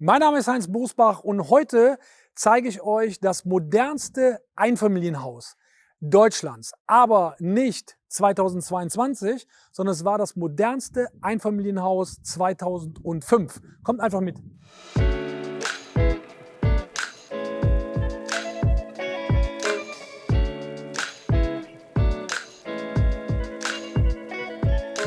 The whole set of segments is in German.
Mein Name ist Heinz Bosbach und heute zeige ich euch das modernste Einfamilienhaus Deutschlands. Aber nicht 2022, sondern es war das modernste Einfamilienhaus 2005. Kommt einfach mit.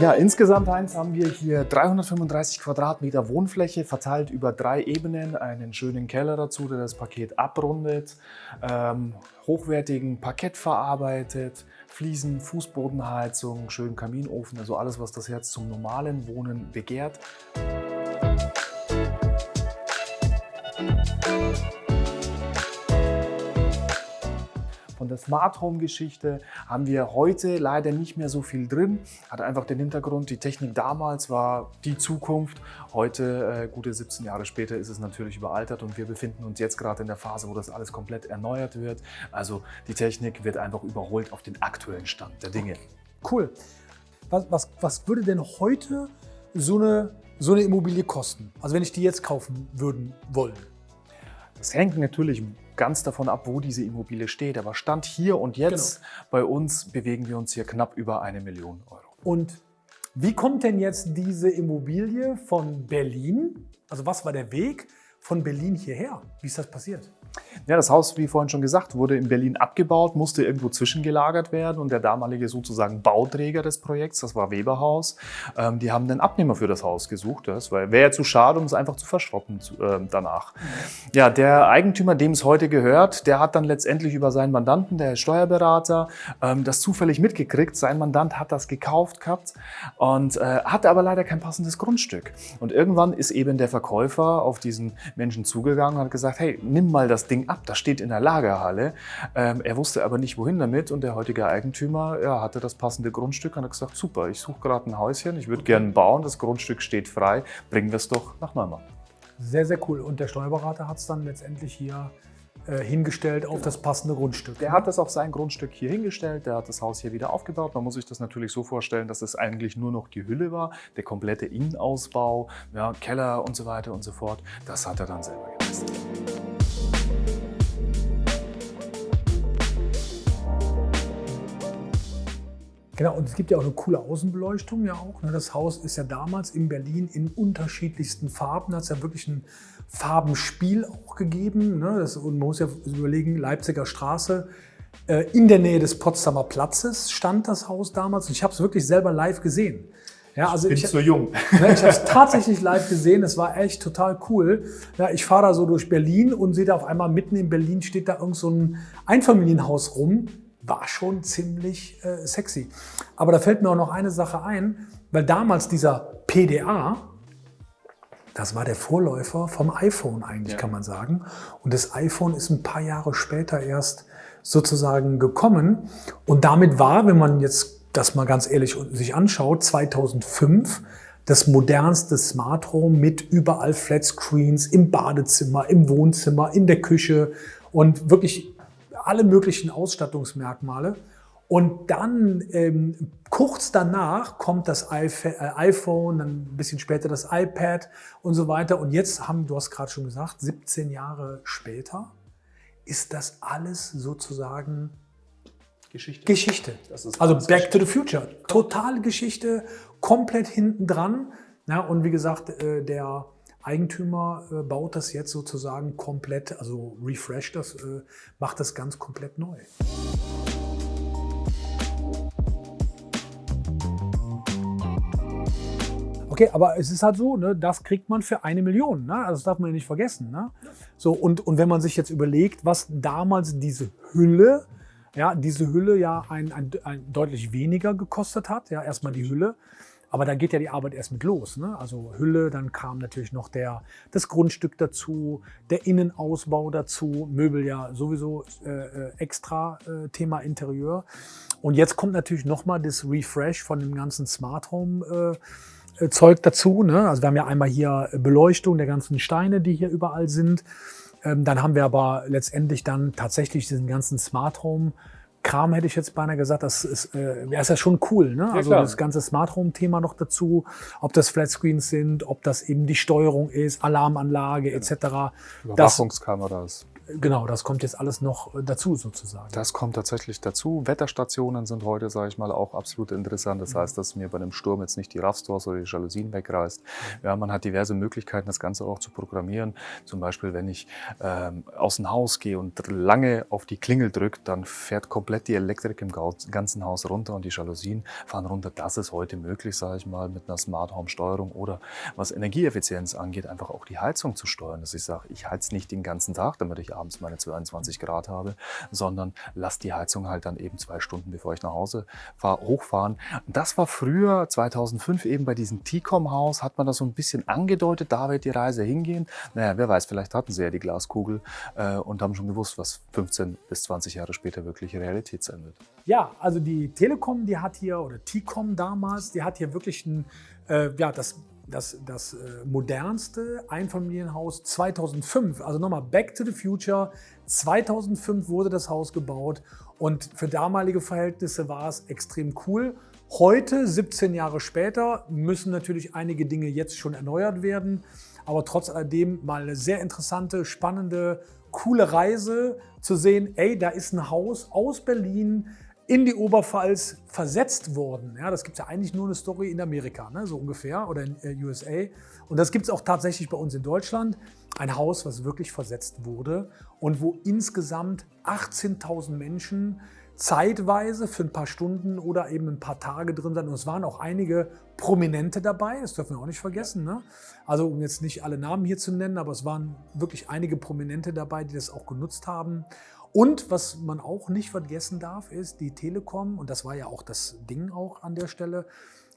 Ja, insgesamt Heinz, haben wir hier 335 Quadratmeter Wohnfläche verteilt über drei Ebenen, einen schönen Keller dazu, der das Paket abrundet, ähm, hochwertigen Parkett verarbeitet, Fliesen, Fußbodenheizung, schönen Kaminofen, also alles, was das Herz zum normalen Wohnen begehrt. Von der Smart Home Geschichte haben wir heute leider nicht mehr so viel drin. Hat einfach den Hintergrund, die Technik damals war die Zukunft. Heute, äh, gute 17 Jahre später, ist es natürlich überaltert und wir befinden uns jetzt gerade in der Phase, wo das alles komplett erneuert wird. Also die Technik wird einfach überholt auf den aktuellen Stand der Dinge. Cool. Was, was, was würde denn heute so eine, so eine Immobilie kosten? Also wenn ich die jetzt kaufen würden wollen? Das hängt natürlich ganz davon ab, wo diese Immobilie steht. Aber Stand hier und jetzt genau. bei uns bewegen wir uns hier knapp über eine Million Euro. Und wie kommt denn jetzt diese Immobilie von Berlin, also was war der Weg von Berlin hierher? Wie ist das passiert? Ja, das Haus, wie vorhin schon gesagt, wurde in Berlin abgebaut, musste irgendwo zwischengelagert werden und der damalige sozusagen Bauträger des Projekts, das war Weberhaus, ähm, die haben einen Abnehmer für das Haus gesucht. Das wäre ja zu schade, um es einfach zu verschrotten äh, danach. Ja, der Eigentümer, dem es heute gehört, der hat dann letztendlich über seinen Mandanten, der Steuerberater, ähm, das zufällig mitgekriegt. Sein Mandant hat das gekauft gehabt und äh, hatte aber leider kein passendes Grundstück. Und irgendwann ist eben der Verkäufer auf diesen Menschen zugegangen und hat gesagt, hey, nimm mal das das Ding ab, das steht in der Lagerhalle. Ähm, er wusste aber nicht, wohin damit und der heutige Eigentümer ja, hatte das passende Grundstück und hat gesagt, super, ich suche gerade ein Häuschen, ich würde gerne bauen, das Grundstück steht frei, bringen wir es doch nach Neumann. Sehr, sehr cool. Und der Steuerberater hat es dann letztendlich hier äh, hingestellt auf genau. das passende Grundstück. Der hat das auf sein Grundstück hier hingestellt, der hat das Haus hier wieder aufgebaut. Man muss sich das natürlich so vorstellen, dass es eigentlich nur noch die Hülle war, der komplette Innenausbau, ja, Keller und so weiter und so fort. Das hat er dann selber geleistet. Genau, und es gibt ja auch eine coole Außenbeleuchtung ja auch. Ne? Das Haus ist ja damals in Berlin in unterschiedlichsten Farben. Da hat es ja wirklich ein Farbenspiel auch gegeben. Ne? Das, und man muss ja überlegen, Leipziger Straße, äh, in der Nähe des Potsdamer Platzes stand das Haus damals. Und ich habe es wirklich selber live gesehen. Ja, also ich bin ich, zu jung. Ne, ich habe es tatsächlich live gesehen. Es war echt total cool. Ja, ich fahre da so durch Berlin und sehe da auf einmal mitten in Berlin steht da irgend so ein Einfamilienhaus rum war schon ziemlich äh, sexy. Aber da fällt mir auch noch eine Sache ein, weil damals dieser PDA, das war der Vorläufer vom iPhone eigentlich, ja. kann man sagen. Und das iPhone ist ein paar Jahre später erst sozusagen gekommen. Und damit war, wenn man jetzt das mal ganz ehrlich sich anschaut, 2005 das modernste Smart Home mit überall Flatscreens im Badezimmer, im Wohnzimmer, in der Küche und wirklich alle möglichen Ausstattungsmerkmale. Und dann ähm, kurz danach kommt das äh, iPhone, dann ein bisschen später das iPad und so weiter. Und jetzt haben, du hast gerade schon gesagt, 17 Jahre später ist das alles sozusagen Geschichte. Geschichte. also Back Geschichte. to the Future. Totale Geschichte, komplett hinten dran. Ja, und wie gesagt, äh, der Eigentümer äh, baut das jetzt sozusagen komplett, also refresh das, äh, macht das ganz komplett neu. Okay, aber es ist halt so, ne, das kriegt man für eine Million. Ne? Also das darf man ja nicht vergessen. Ne? So, und, und wenn man sich jetzt überlegt, was damals diese Hülle, ja, diese Hülle ja ein, ein, ein deutlich weniger gekostet hat, ja, erstmal die Hülle, aber da geht ja die Arbeit erst mit los. Ne? Also Hülle, dann kam natürlich noch der, das Grundstück dazu, der Innenausbau dazu, Möbel ja sowieso äh, äh extra äh, Thema Interieur. Und jetzt kommt natürlich nochmal das Refresh von dem ganzen Smart Home äh, äh, Zeug dazu. Ne? Also wir haben ja einmal hier Beleuchtung der ganzen Steine, die hier überall sind. Ähm, dann haben wir aber letztendlich dann tatsächlich diesen ganzen Smart Home Kram hätte ich jetzt beinahe gesagt, das ist, äh, ist ja schon cool. Ne? also klar. das ganze Smart Home-Thema noch dazu, ob das Flatscreens sind, ob das eben die Steuerung ist, Alarmanlage etc. Das, Überwachungskameras. Genau, das kommt jetzt alles noch äh, dazu sozusagen. Das kommt tatsächlich dazu. Wetterstationen sind heute, sage ich mal, auch absolut interessant. Das heißt, dass mir bei einem Sturm jetzt nicht die Raffstores oder die Jalousien wegreißt. Ja, man hat diverse Möglichkeiten, das Ganze auch zu programmieren. Zum Beispiel, wenn ich ähm, aus dem Haus gehe und lange auf die Klingel drücke, dann fährt komplett die Elektrik im ganzen Haus runter und die Jalousien fahren runter. Das ist heute möglich, sage ich mal, mit einer Smart Home Steuerung oder was Energieeffizienz angeht, einfach auch die Heizung zu steuern. Dass ich sage, ich heiz nicht den ganzen Tag, damit ich abends meine 22 Grad habe, sondern lass die Heizung halt dann eben zwei Stunden, bevor ich nach Hause fahre, hochfahren. Das war früher, 2005 eben bei diesem T-Com-Haus, hat man das so ein bisschen angedeutet, da wird die Reise hingehen. Naja, wer weiß, vielleicht hatten sie ja die Glaskugel äh, und haben schon gewusst, was 15 bis 20 Jahre später wirklich Realität sein wird. Ja, also die Telekom, die hat hier, oder T-Com damals, die hat hier wirklich ein, äh, ja, das, das, das äh, modernste Einfamilienhaus 2005. Also nochmal Back to the Future. 2005 wurde das Haus gebaut und für damalige Verhältnisse war es extrem cool. Heute, 17 Jahre später, müssen natürlich einige Dinge jetzt schon erneuert werden. Aber trotz alledem mal eine sehr interessante, spannende, coole Reise zu sehen, ey, da ist ein Haus aus Berlin in die Oberpfalz versetzt worden. Ja, das gibt es ja eigentlich nur eine Story in Amerika, ne, so ungefähr, oder in äh, USA. Und das gibt es auch tatsächlich bei uns in Deutschland. Ein Haus, was wirklich versetzt wurde und wo insgesamt 18.000 Menschen zeitweise für ein paar Stunden oder eben ein paar Tage drin sind. Und es waren auch einige Prominente dabei, das dürfen wir auch nicht vergessen. Ne? Also um jetzt nicht alle Namen hier zu nennen, aber es waren wirklich einige Prominente dabei, die das auch genutzt haben. Und was man auch nicht vergessen darf, ist, die Telekom, und das war ja auch das Ding auch an der Stelle,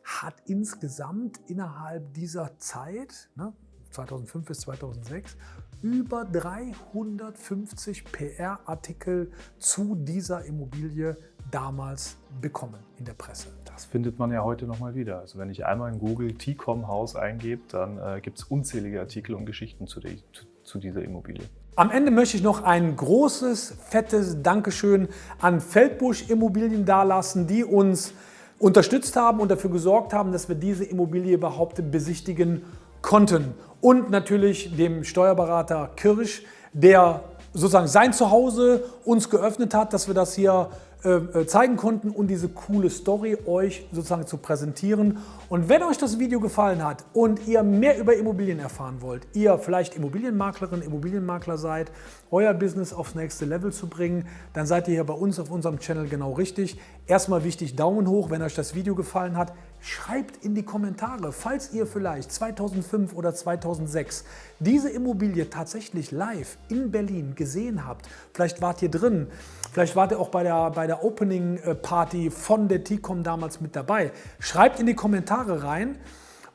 hat insgesamt innerhalb dieser Zeit, ne, 2005 bis 2006, über 350 PR-Artikel zu dieser Immobilie damals bekommen in der Presse. Das findet man ja heute nochmal wieder. Also wenn ich einmal in Google T-Com Haus eingebe, dann äh, gibt es unzählige Artikel und Geschichten zu, zu, zu dieser Immobilie. Am Ende möchte ich noch ein großes, fettes Dankeschön an Feldbusch Immobilien dalassen, die uns unterstützt haben und dafür gesorgt haben, dass wir diese Immobilie überhaupt besichtigen konnten. Und natürlich dem Steuerberater Kirsch, der sozusagen sein Zuhause uns geöffnet hat, dass wir das hier äh, zeigen konnten und diese coole Story euch sozusagen zu präsentieren. Und wenn euch das Video gefallen hat und ihr mehr über Immobilien erfahren wollt, ihr vielleicht Immobilienmaklerin, Immobilienmakler seid, euer Business aufs nächste Level zu bringen, dann seid ihr hier bei uns auf unserem Channel genau richtig. Erstmal wichtig, Daumen hoch, wenn euch das Video gefallen hat. Schreibt in die Kommentare, falls ihr vielleicht 2005 oder 2006 diese Immobilie tatsächlich live in Berlin gesehen habt. Vielleicht wart ihr drin, vielleicht wart ihr auch bei der, bei der Opening Party von der T-Com damals mit dabei. Schreibt in die Kommentare rein.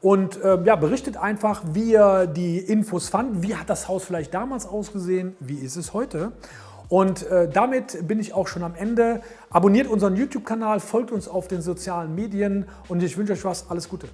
Und äh, ja, berichtet einfach, wie ihr die Infos fand. Wie hat das Haus vielleicht damals ausgesehen? Wie ist es heute? Und äh, damit bin ich auch schon am Ende. Abonniert unseren YouTube-Kanal, folgt uns auf den sozialen Medien und ich wünsche euch was. Alles Gute.